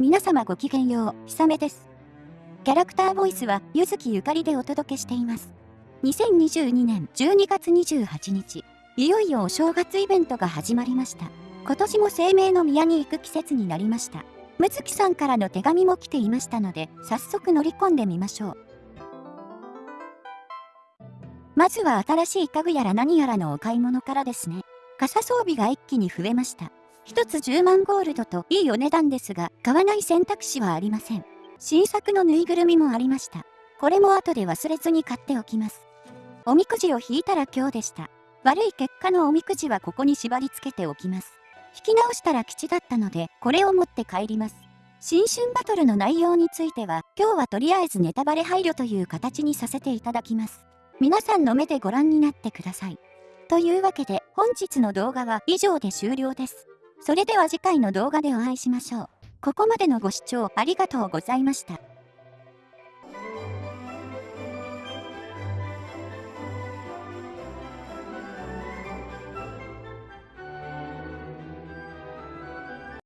皆様ごきげんよう、ひさめです。キャラクターボイスは、ゆずきゆかりでお届けしています。2022年12月28日、いよいよお正月イベントが始まりました。今年も生命の宮に行く季節になりました。むつきさんからの手紙も来ていましたので、早速乗り込んでみましょう。まずは新しい家具やら何やらのお買い物からですね。傘装備が一気に増えました。1つ10万ゴールドといいお値段ですが、買わない選択肢はありません。新作のぬいぐるみもありました。これも後で忘れずに買っておきます。おみくじを引いたら今日でした。悪い結果のおみくじはここに縛り付けておきます。引き直したら吉だったので、これを持って帰ります。新春バトルの内容については、今日はとりあえずネタバレ配慮という形にさせていただきます。皆さんの目でご覧になってください。というわけで、本日の動画は以上で終了です。それでは次回の動画でお会いしましょう。ここまでのご視聴ありがとうございました。